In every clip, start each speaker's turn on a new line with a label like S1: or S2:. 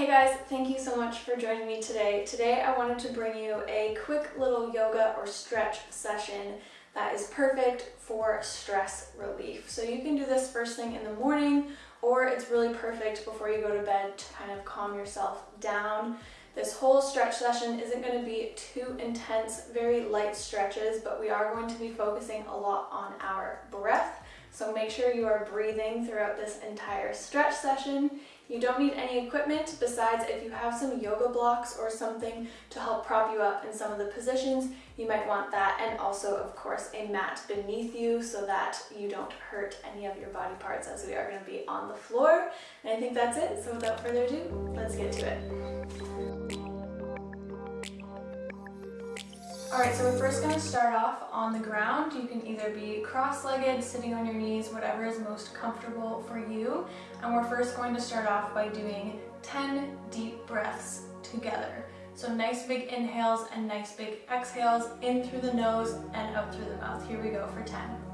S1: Hey guys, thank you so much for joining me today. Today I wanted to bring you a quick little yoga or stretch session that is perfect for stress relief. So you can do this first thing in the morning or it's really perfect before you go to bed to kind of calm yourself down. This whole stretch session isn't going to be too intense, very light stretches, but we are going to be focusing a lot on our breath. So make sure you are breathing throughout this entire stretch session. You don't need any equipment besides if you have some yoga blocks or something to help prop you up in some of the positions, you might want that and also of course a mat beneath you so that you don't hurt any of your body parts as we are going to be on the floor. And I think that's it. So without further ado, let's get to it. Alright, so we're first going to start off on the ground. You can either be cross-legged, sitting on your knees, whatever is most comfortable for you. And we're first going to start off by doing 10 deep breaths together. So nice big inhales and nice big exhales in through the nose and out through the mouth. Here we go for 10.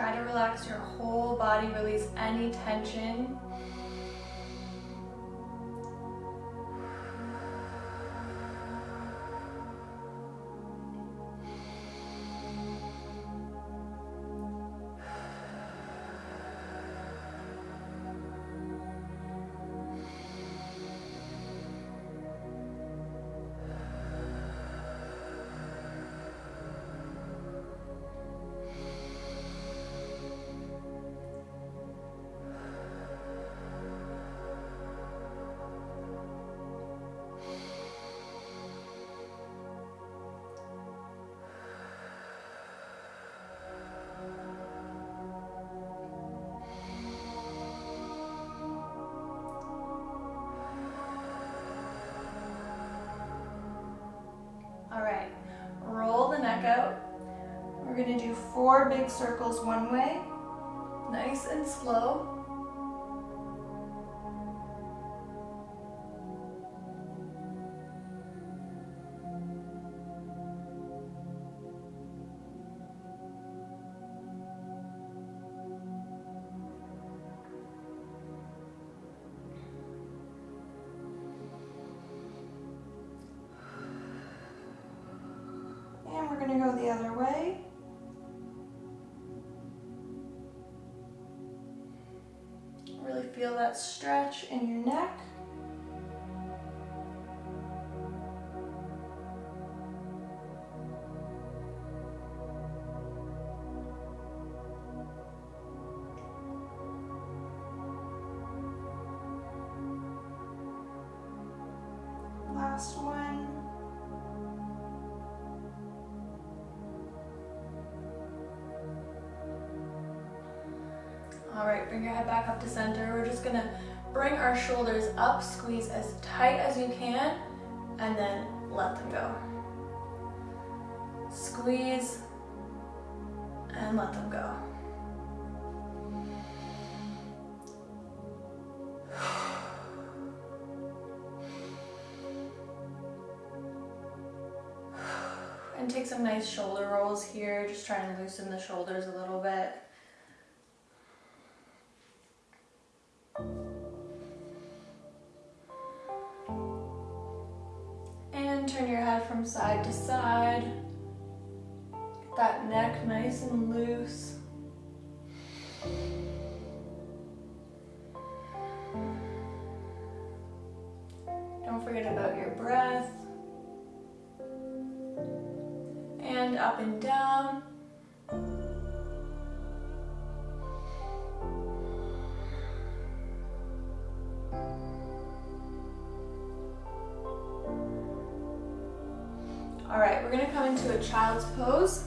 S1: Try to relax your whole body, release any tension. Gonna do four big circles one way, nice and slow. And we're gonna go the other way. That stretch in your neck. Bring your head back up to center. We're just gonna bring our shoulders up, squeeze as tight as you can, and then let them go. Squeeze and let them go. And take some nice shoulder rolls here, just trying to loosen the shoulders a little bit. Up and down. All right, we're gonna come into a child's pose.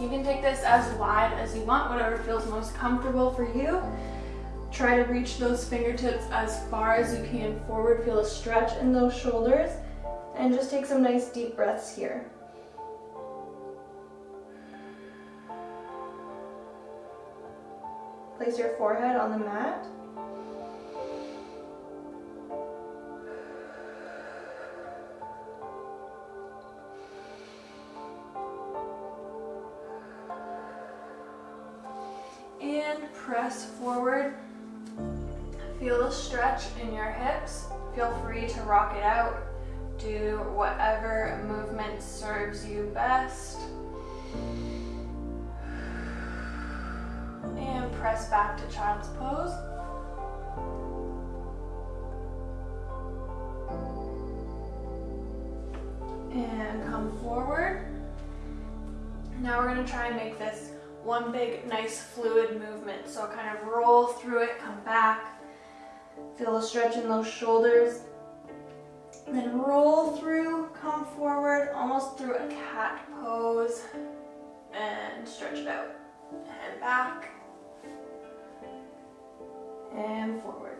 S1: You can take this as wide as you want, whatever feels most comfortable for you. Try to reach those fingertips as far as you can forward. Feel a stretch in those shoulders. And just take some nice deep breaths here. Your forehead on the mat. And press forward. Feel the stretch in your hips. Feel free to rock it out. Do whatever movement serves you best. Press back to child's pose. And come forward. Now we're gonna try and make this one big, nice fluid movement. So kind of roll through it, come back. Feel the stretch in those shoulders. Then roll through, come forward, almost through a cat pose, and stretch it out. And back, and forward.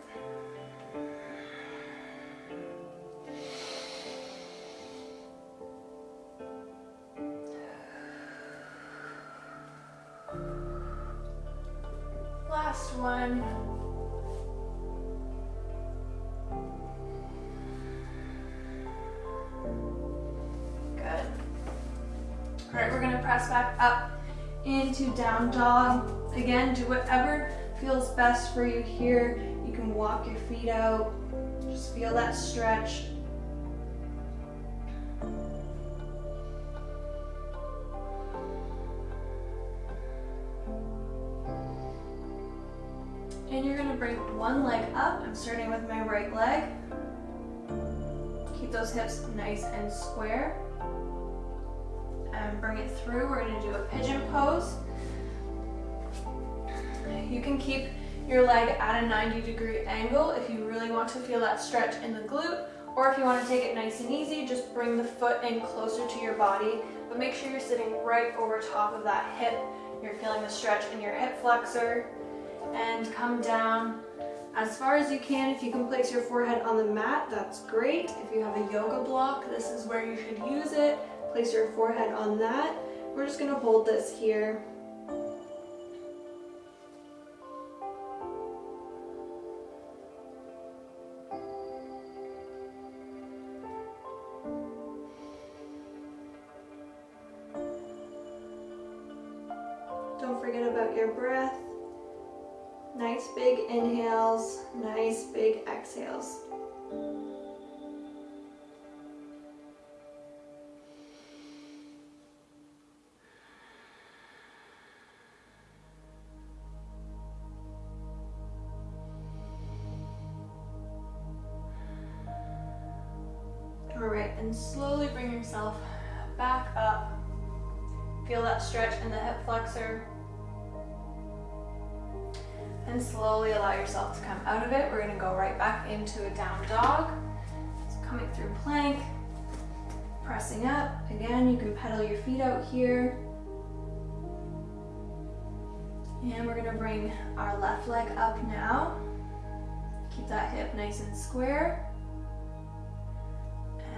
S1: Last one. Good. All right, we're gonna press back up into down dog. Again, do whatever feels best for you here. You can walk your feet out. Just feel that stretch. And you're gonna bring one leg up. I'm starting with my right leg. Keep those hips nice and square and bring it through. We're gonna do a pigeon pose. You can keep your leg at a 90 degree angle if you really want to feel that stretch in the glute, or if you wanna take it nice and easy, just bring the foot in closer to your body, but make sure you're sitting right over top of that hip. You're feeling the stretch in your hip flexor, and come down as far as you can. If you can place your forehead on the mat, that's great. If you have a yoga block, this is where you should use it. Place your forehead on that. We're just gonna hold this here. Breath. Nice big inhales, nice big exhales. All right, and slowly bring yourself back up. Feel that stretch in the hip flexor. And slowly allow yourself to come out of it. We're gonna go right back into a down dog. So coming through plank, pressing up. Again, you can pedal your feet out here. And we're gonna bring our left leg up now. Keep that hip nice and square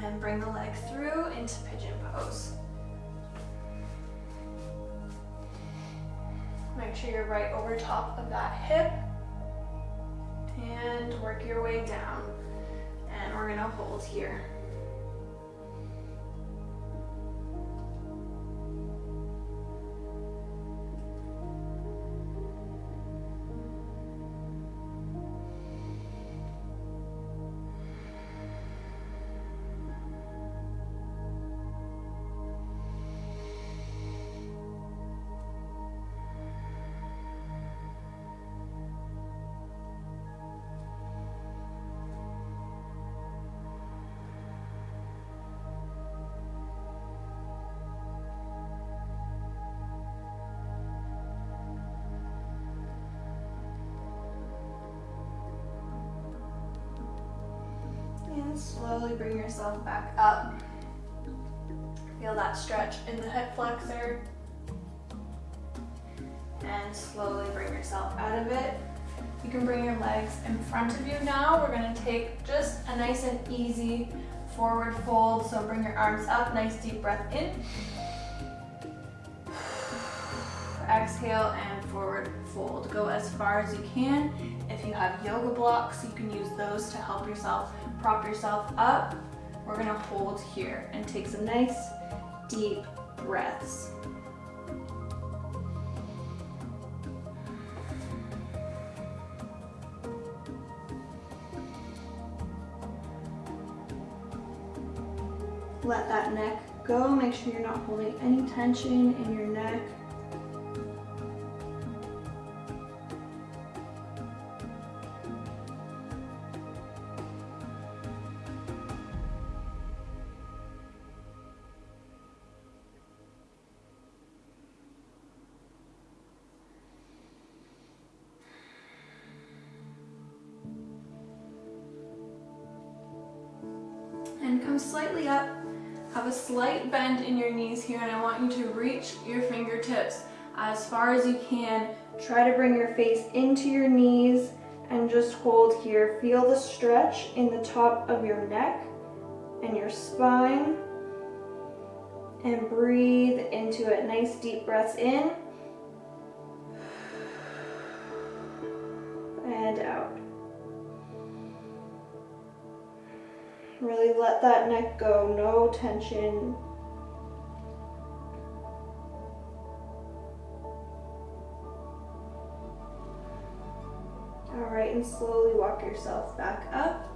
S1: and bring the leg through into pigeon pose. Make sure you're right over top of that hip and work your way down. And we're gonna hold here. Slowly bring yourself back up. Feel that stretch in the hip flexor. And slowly bring yourself out of it. You can bring your legs in front of you now. We're gonna take just a nice and easy forward fold. So bring your arms up, nice deep breath in. exhale and forward fold. Go as far as you can. If you have yoga blocks, you can use those to help yourself prop yourself up. We're gonna hold here and take some nice deep breaths. Let that neck go. Make sure you're not holding any tension in your neck. Into your knees and just hold here. Feel the stretch in the top of your neck and your spine and breathe into it. Nice deep breaths in and out. Really let that neck go, no tension. Slowly walk yourself back up.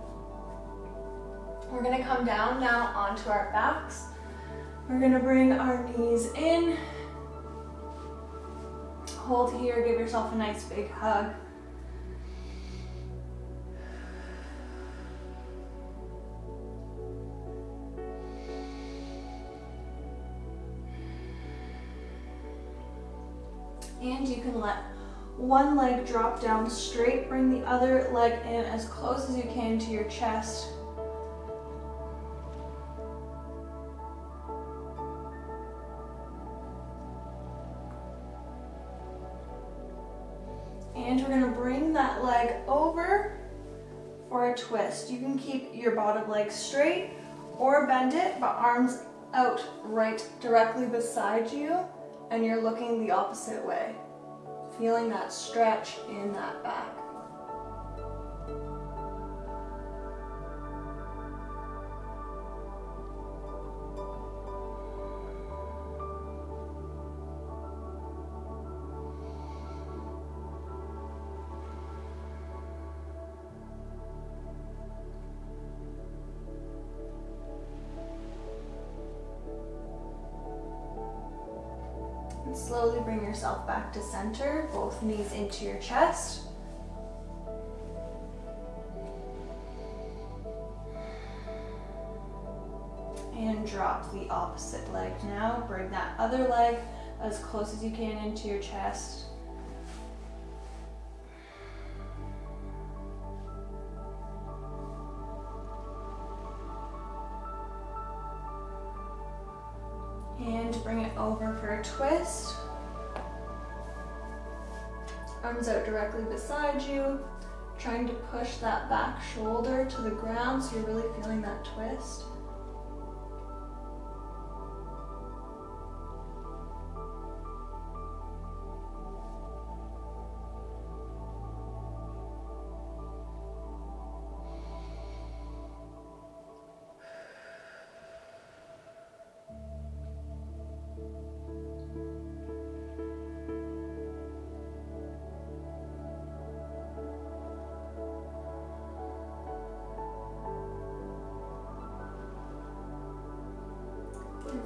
S1: We're gonna come down now onto our backs. We're gonna bring our knees in. Hold here, give yourself a nice big hug. And you can let one leg drop down straight, bring the other leg in as close as you can to your chest. And we're gonna bring that leg over for a twist. You can keep your bottom leg straight or bend it, but arms out right directly beside you and you're looking the opposite way. Feeling that stretch in that back. Knees into your chest. And drop the opposite leg now. Bring that other leg as close as you can into your chest. The ground so you're really feeling that twist.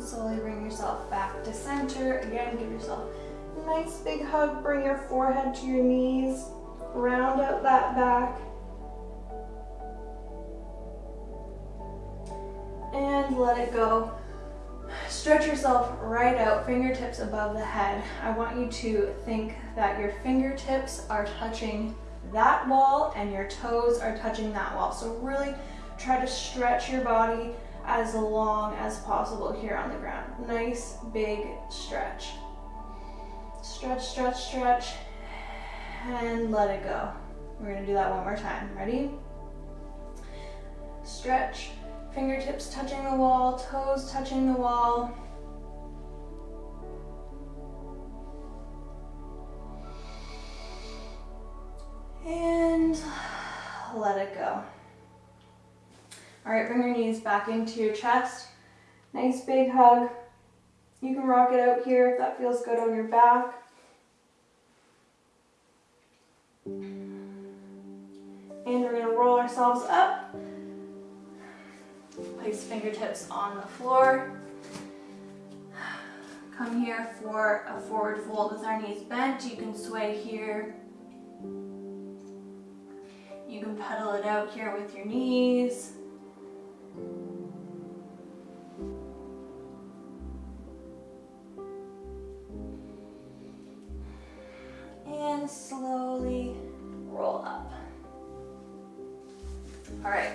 S1: Slowly bring yourself back to center. Again, give yourself a nice big hug. Bring your forehead to your knees. Round out that back. And let it go. Stretch yourself right out, fingertips above the head. I want you to think that your fingertips are touching that wall and your toes are touching that wall. So really try to stretch your body as long as possible here on the ground. Nice big stretch. Stretch, stretch, stretch, and let it go. We're gonna do that one more time. Ready? Stretch, fingertips touching the wall, toes touching the wall. And let it go. All right, bring your knees back into your chest. Nice big hug. You can rock it out here if that feels good on your back. And we're gonna roll ourselves up. Place fingertips on the floor. Come here for a forward fold with our knees bent. You can sway here. You can pedal it out here with your knees. Slowly roll up. All right,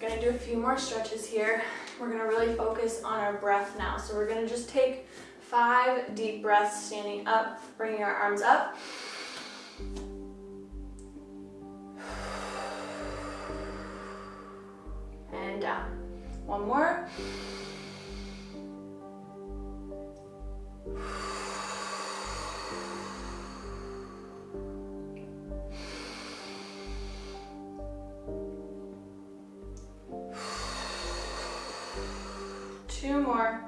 S1: gonna do a few more stretches here. We're gonna really focus on our breath now. So we're gonna just take five deep breaths standing up, bringing our arms up. Two more.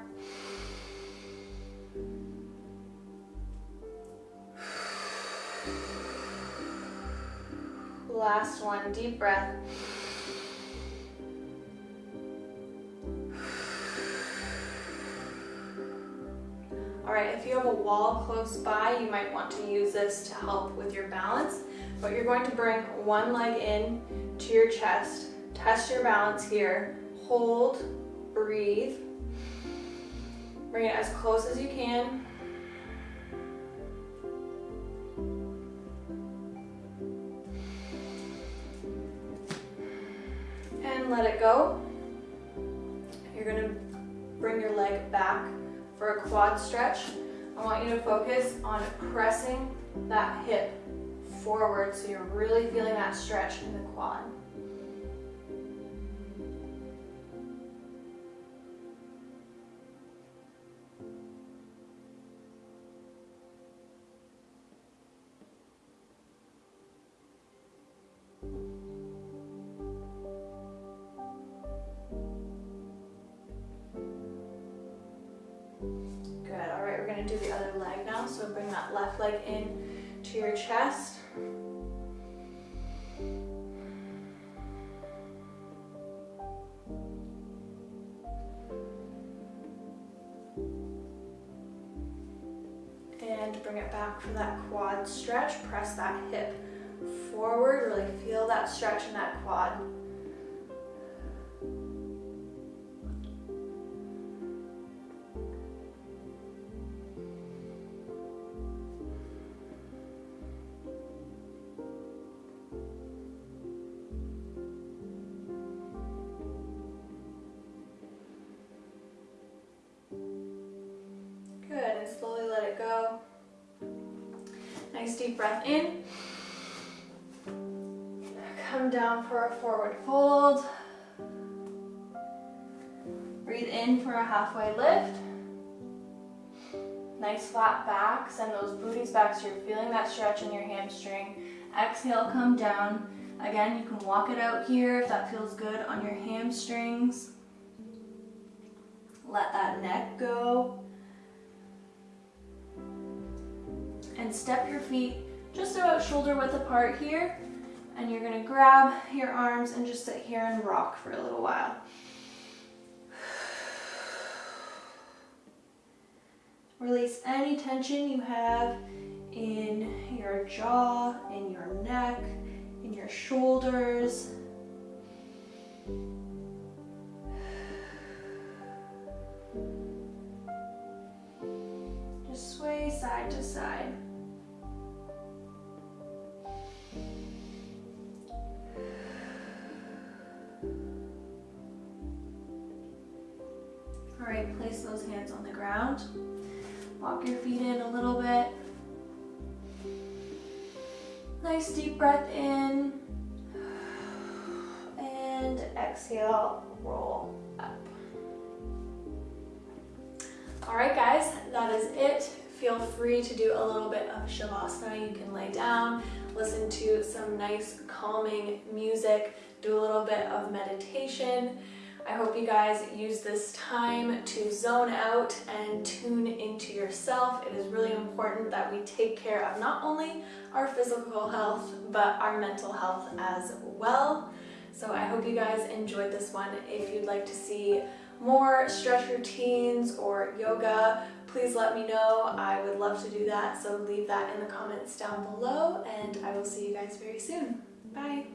S1: Last one, deep breath. All right, if you have a wall close by, you might want to use this to help with your balance, but you're going to bring one leg in to your chest, test your balance here, hold, breathe, bring it as close as you can. And let it go. You're gonna bring your leg back for a quad stretch. I want you to focus on pressing that hip forward so you're really feeling that stretch in the quad. Good, all right, we're gonna do the other leg now. So bring that left leg in to your chest. And bring it back for that quad stretch. Press that hip forward, really feel that stretch in that quad. Breath in. Come down for a forward fold. Breathe in for a halfway lift. Nice flat back. Send those booties back so you're feeling that stretch in your hamstring. Exhale, come down. Again, you can walk it out here if that feels good on your hamstrings. Let that neck go. Step your feet just about shoulder width apart here. And you're gonna grab your arms and just sit here and rock for a little while. Release any tension you have in your jaw, in your neck, in your shoulders. All right, place those hands on the ground. Walk your feet in a little bit. Nice deep breath in. And exhale, roll up. All right, guys, that is it feel free to do a little bit of Shavasana. You can lay down, listen to some nice calming music, do a little bit of meditation. I hope you guys use this time to zone out and tune into yourself. It is really important that we take care of not only our physical health, but our mental health as well. So I hope you guys enjoyed this one. If you'd like to see more stretch routines or yoga, please let me know. I would love to do that. So leave that in the comments down below and I will see you guys very soon. Bye.